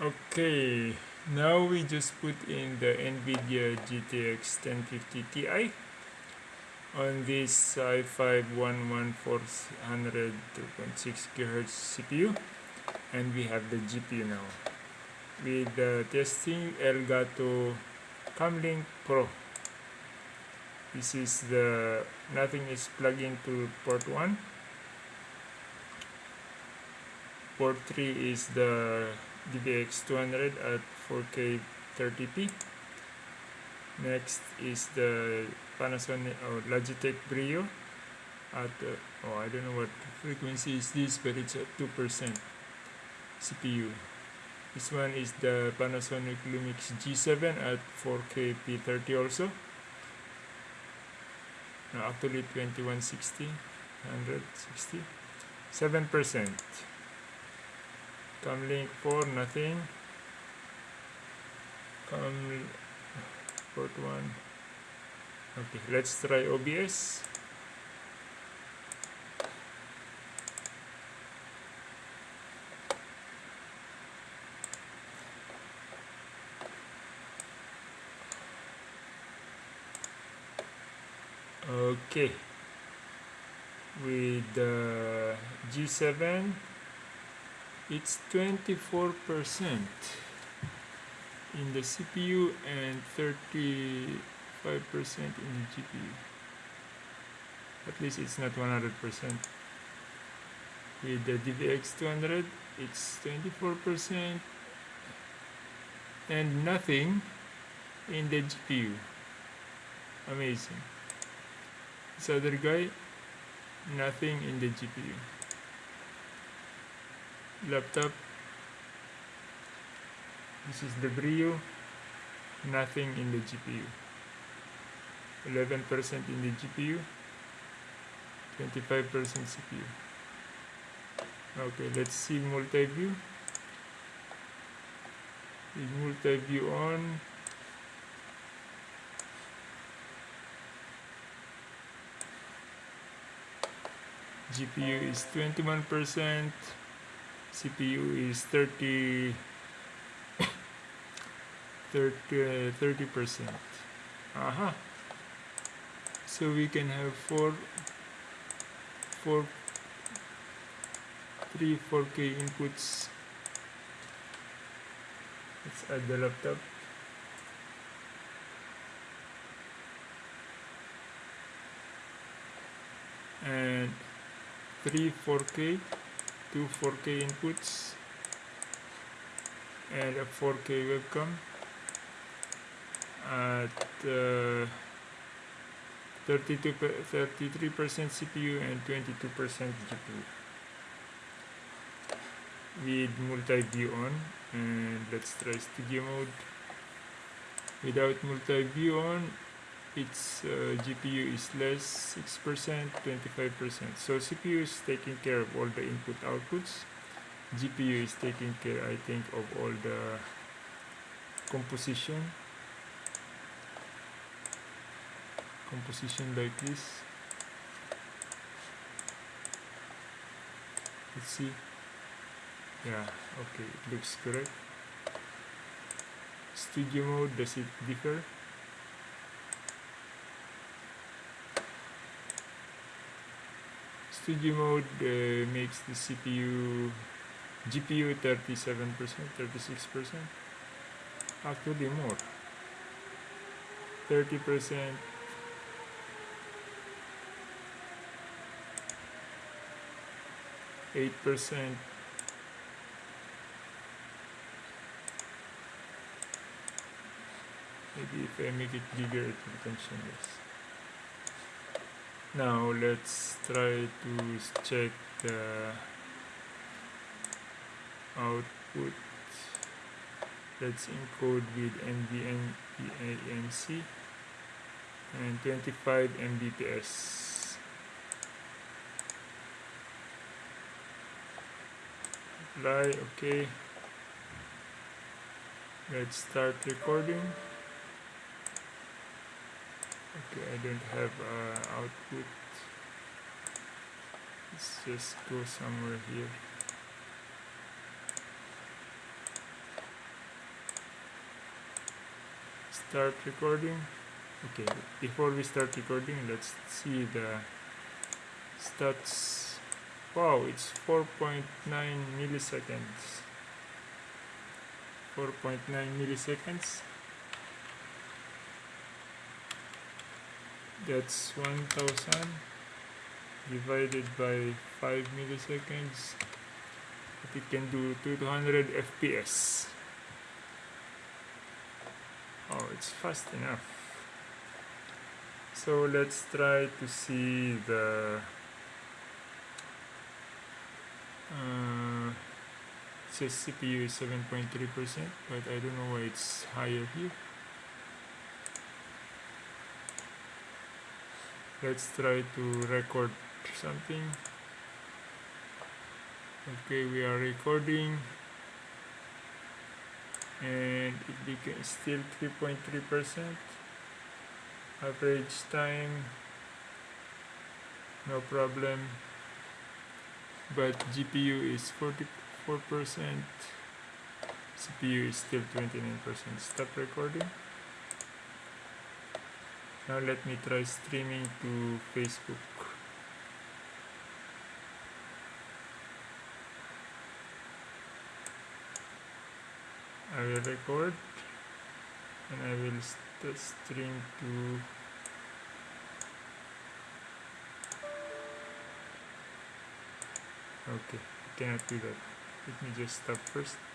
okay now we just put in the NVIDIA GTX 1050 Ti on this i5 11400 2.6 GHz CPU and we have the GPU now with the testing Elgato Camlink Pro. This is the nothing is plugged into port 1 port 3 is the DVX 200 at 4K 30p next is the Panasonic or Logitech Brio at uh, oh I don't know what frequency is this but it's at 2% CPU this one is the Panasonic Lumix G7 at 4K P30 also. No, actually 2160 160 7% Camlink 4 nothing. Come port 1 okay let's try OBS okay. With the G7 it's 24 percent in the CPU and 35 percent in the GPU at least it's not 100 percent. With the DVX 200 it's 24 percent and nothing in the GPU amazing. This other guy nothing in the GPU laptop. This is the Brio. Nothing in the GPU 11% in the GPU 25% CPU okay let's see multi-view. Is multi-view on? GPU is 21%, CPU is 30 30 percent. Aha. So we can have four four three 4K inputs. Let's add the laptop. And three 4K, two 4K inputs, and a 4K webcam at uh, 32 33% CPU and 22% GPU with multi-view on and let's try studio mode. Without multi-view on its uh, GPU is less 6% 25% so CPU is taking care of all the input outputs. GPU is taking care I think of all the composition. Composition like this. Let's see. Yeah okay it looks correct. Studio mode does it differ studio mode uh, makes the CPU GPU 37% 36% actually more 30% eight percent. Maybe if I make it bigger it will function less now let's try to check the output. Let's encode with NVENC and 25 Mbps. Apply okay. Let's start recording I don't have uh, output. Let's just go somewhere here. Start recording? Okay before we start recording let's see the stats. Wow it's 4.9 milliseconds. 4.9 milliseconds? That's 1000 divided by 5 milliseconds. It can do 200 fps oh it's fast enough. So let's try to see the uh, it says CPU is 7.3% but I don't know why it's higher here let's try to record something. Okay we are recording. And it became still 3.3 percent. Average time no problem. But GPU is 44 percent. CPU is still 29 percent. Stop recording now let me try streaming to Facebook. I will record and I will st uh, stream to okay I cannot do that. Let me just stop first